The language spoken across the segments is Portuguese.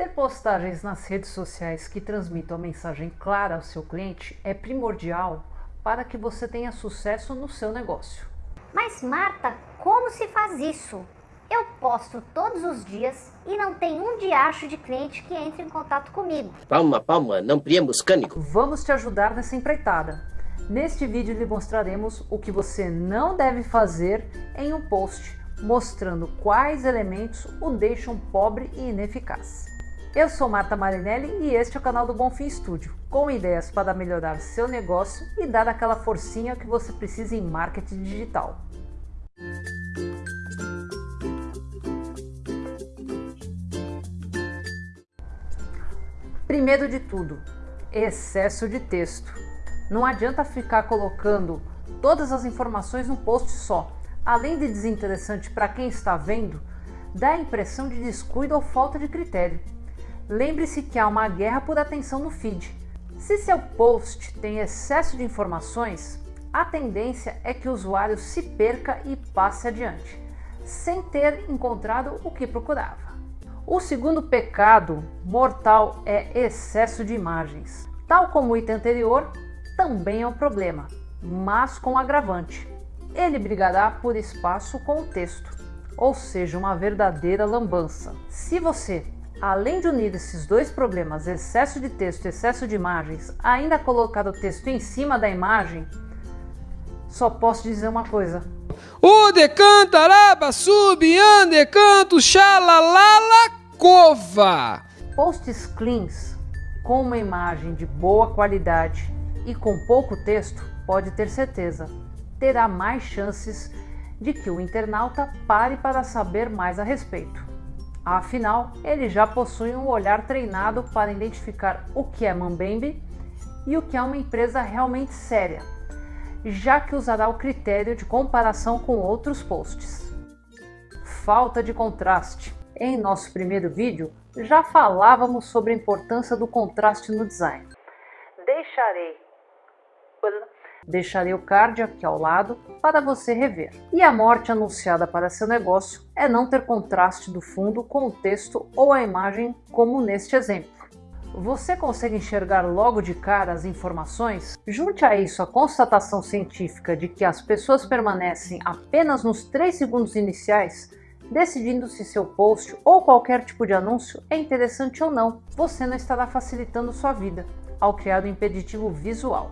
Ter postagens nas redes sociais que transmitam a mensagem clara ao seu cliente é primordial para que você tenha sucesso no seu negócio. Mas Marta, como se faz isso? Eu posto todos os dias e não tem um diacho de cliente que entre em contato comigo. Palma, palma, não priemos cânico. Vamos te ajudar nessa empreitada. Neste vídeo lhe mostraremos o que você não deve fazer em um post, mostrando quais elementos o deixam pobre e ineficaz. Eu sou Marta Marinelli e este é o canal do Bonfim Studio, com ideias para melhorar seu negócio e dar aquela forcinha que você precisa em marketing digital. Primeiro de tudo, excesso de texto. Não adianta ficar colocando todas as informações num post só. Além de desinteressante para quem está vendo, dá a impressão de descuido ou falta de critério. Lembre-se que há uma guerra por atenção no feed. Se seu post tem excesso de informações, a tendência é que o usuário se perca e passe adiante, sem ter encontrado o que procurava. O segundo pecado mortal é excesso de imagens. Tal como o item anterior, também é um problema, mas com agravante. Ele brigará por espaço com o texto, ou seja, uma verdadeira lambança. Se você, além de unir esses dois problemas, excesso de texto e excesso de imagens, ainda colocar o texto em cima da imagem, só posso dizer uma coisa, o decantaraba, subian, decanto, xalalala, cova. Posts cleans com uma imagem de boa qualidade e com pouco texto, pode ter certeza, terá mais chances de que o internauta pare para saber mais a respeito. Afinal, ele já possui um olhar treinado para identificar o que é mambembe e o que é uma empresa realmente séria já que usará o critério de comparação com outros posts. Falta de contraste. Em nosso primeiro vídeo, já falávamos sobre a importância do contraste no design. Deixarei, deixarei o card aqui ao lado para você rever. E a morte anunciada para seu negócio é não ter contraste do fundo com o texto ou a imagem, como neste exemplo. Você consegue enxergar logo de cara as informações? Junte a isso a constatação científica de que as pessoas permanecem apenas nos 3 segundos iniciais, decidindo se seu post ou qualquer tipo de anúncio é interessante ou não. Você não estará facilitando sua vida ao criar o um impeditivo visual.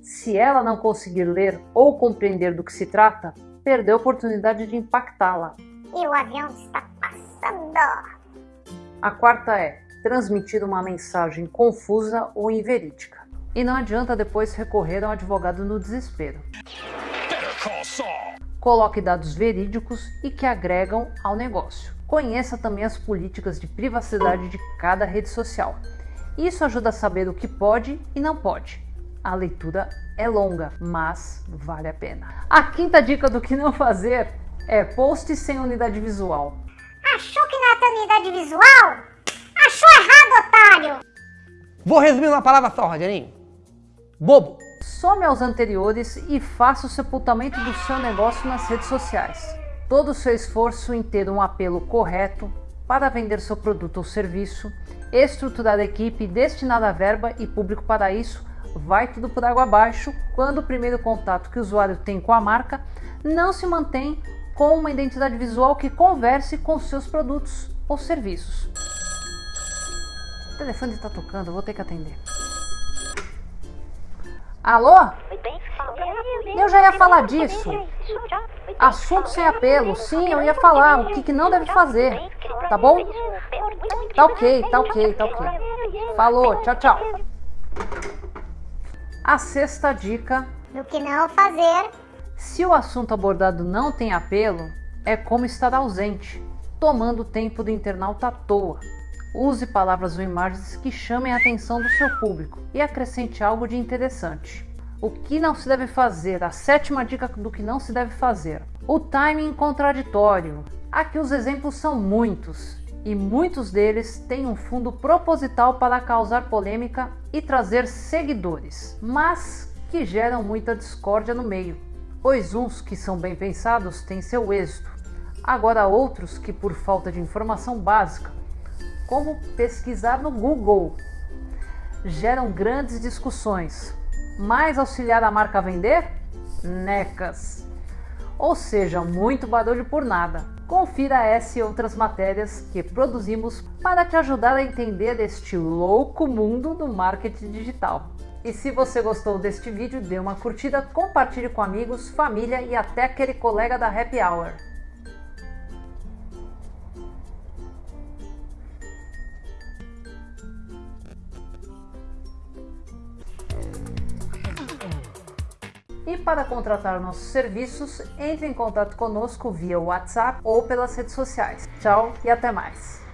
Se ela não conseguir ler ou compreender do que se trata, perdeu a oportunidade de impactá-la. E o avião está passando. A quarta é transmitir uma mensagem confusa ou inverídica. E não adianta depois recorrer a um advogado no desespero. Coloque dados verídicos e que agregam ao negócio. Conheça também as políticas de privacidade de cada rede social. Isso ajuda a saber o que pode e não pode. A leitura é longa, mas vale a pena. A quinta dica do que não fazer é post sem unidade visual. Achou que não é ter unidade visual? Achou errado, otário! Vou resumir uma palavra só, Rogerinho. Bobo. Some aos anteriores e faça o sepultamento do seu negócio nas redes sociais. Todo o seu esforço em ter um apelo correto para vender seu produto ou serviço, estruturar a equipe, destinar a verba e público para isso vai tudo por água abaixo quando o primeiro contato que o usuário tem com a marca não se mantém com uma identidade visual que converse com seus produtos ou serviços. O telefone está tocando, vou ter que atender. Alô? Eu já ia falar disso. Assunto sem apelo. Sim, eu ia falar o que, que não deve fazer. Tá bom? Tá ok, tá ok, tá ok. Falou, tchau, tchau. A sexta dica do que não fazer. Se o assunto abordado não tem apelo, é como estar ausente, tomando o tempo do internauta à toa. Use palavras ou imagens que chamem a atenção do seu público e acrescente algo de interessante. O que não se deve fazer? A sétima dica do que não se deve fazer. O timing contraditório. Aqui os exemplos são muitos e muitos deles têm um fundo proposital para causar polêmica e trazer seguidores, mas que geram muita discórdia no meio, pois uns que são bem pensados têm seu êxito, agora outros que por falta de informação básica, como pesquisar no Google, geram grandes discussões. Mais auxiliar a marca a vender? Necas. Ou seja, muito barulho por nada. Confira essa e outras matérias que produzimos para te ajudar a entender este louco mundo do marketing digital. E se você gostou deste vídeo, dê uma curtida, compartilhe com amigos, família e até aquele colega da Happy Hour. E para contratar nossos serviços, entre em contato conosco via WhatsApp ou pelas redes sociais. Tchau e até mais!